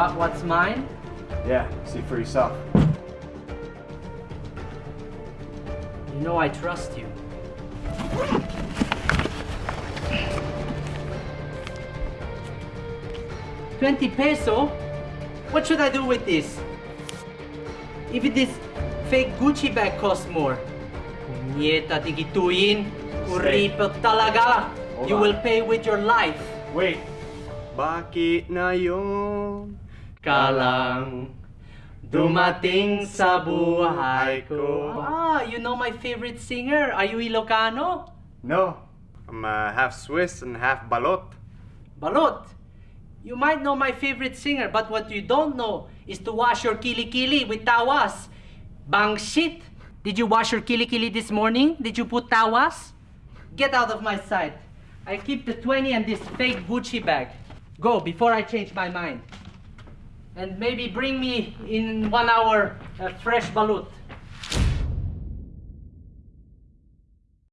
got what's mine? Yeah, see for yourself. You know I trust you. Twenty peso? What should I do with this? Even this fake Gucci bag costs more. Punyeta digituin. Kuripot talaga. You will pay with your life. Wait. Bakit na yun? Kalang dumating sa buhay ko. Ah, you know my favorite singer. Are you Ilocano? No. I'm uh, half Swiss and half balot. Balot. You might know my favorite singer, but what you don't know is to wash your kili-kili with tawas. Bang shit. Did you wash your kili-kili this morning? Did you put tawas? Get out of my sight. I keep the 20 and this fake Gucci bag. Go before I change my mind. And maybe bring me in one hour a fresh balut.